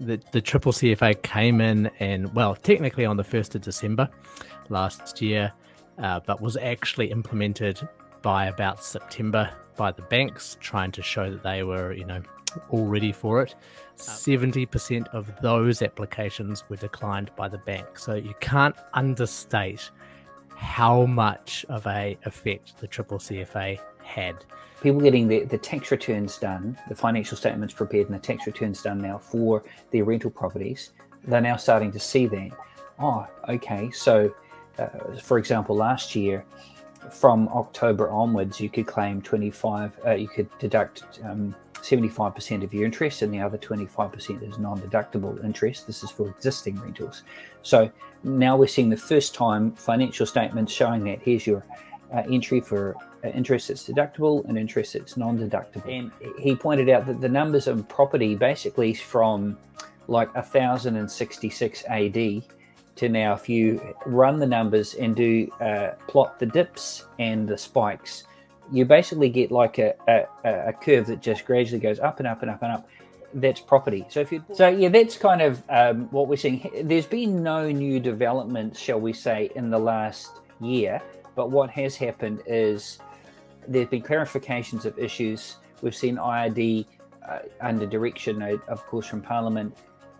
the, the triple CFA came in and well, technically on the 1st of December last year, uh, but was actually implemented by about September by the banks, trying to show that they were, you know, all ready for it. 70% of those applications were declined by the bank. So you can't understate how much of a effect the triple CFA had people getting the, the tax returns done, the financial statements prepared and the tax returns done now for their rental properties, they're now starting to see that. Oh, okay. So, uh, for example, last year, from October onwards, you could claim 25, uh, you could deduct 75% um, of your interest and the other 25% is non-deductible interest. This is for existing rentals. So now we're seeing the first time financial statements showing that here's your uh, entry for uh, interest that's deductible and interest that's non-deductible. And he pointed out that the numbers of property basically from like 1066 AD to now, if you run the numbers and do uh, plot the dips and the spikes, you basically get like a, a, a, curve that just gradually goes up and up and up and up. That's property. So if you, so yeah, that's kind of um, what we're seeing. There's been no new developments, shall we say, in the last year. But what has happened is there have been clarifications of issues. We've seen IRD uh, under direction, of course, from Parliament,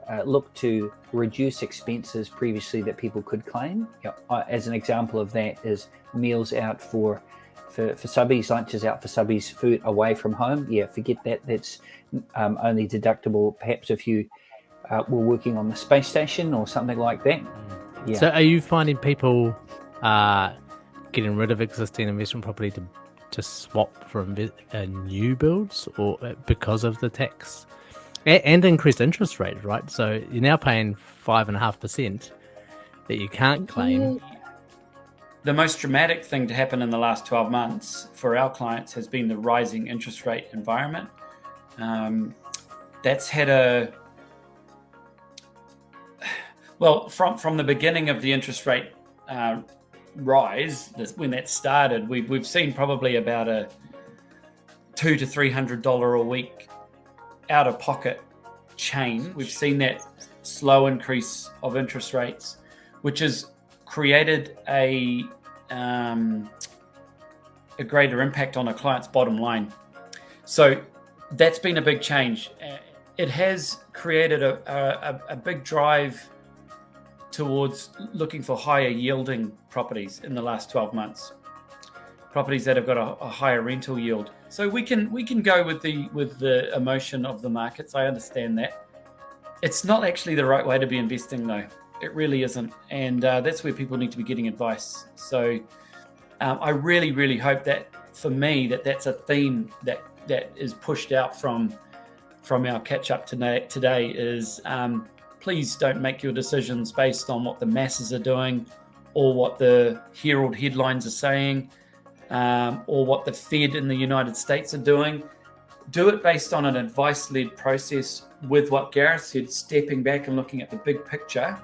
uh, look to reduce expenses previously that people could claim. You know, uh, as an example of that is meals out for, for, for subbies, lunches out for subbies, food away from home. Yeah, forget that. That's um, only deductible perhaps if you uh, were working on the space station or something like that. Yeah. So are you finding people uh, getting rid of existing investment property to to swap for uh, new builds or uh, because of the tax and, and increased interest rate, right? So you're now paying five and a half percent that you can't claim. The most dramatic thing to happen in the last 12 months for our clients has been the rising interest rate environment. Um, that's had a well from from the beginning of the interest rate uh, rise, when that started, we've, we've seen probably about a two to three hundred dollar a week out of pocket chain. We've seen that slow increase of interest rates, which has created a um, a greater impact on a client's bottom line. So that's been a big change. It has created a, a, a big drive towards looking for higher yielding properties in the last 12 months. Properties that have got a, a, higher rental yield. So we can we can go with the with the emotion of the markets. I understand that. It's not actually the right way to be investing though. It really isn't. And uh, that's where people need to be getting advice. So um, i really really hope that for me that that's a theme that that is pushed out from from our catch up today today is um, please don't make your decisions based on what the masses are doing or what the Herald headlines are saying um, or what the Fed in the United States are doing. Do it based on an advice led process with what Gareth said, stepping back and looking at the big picture.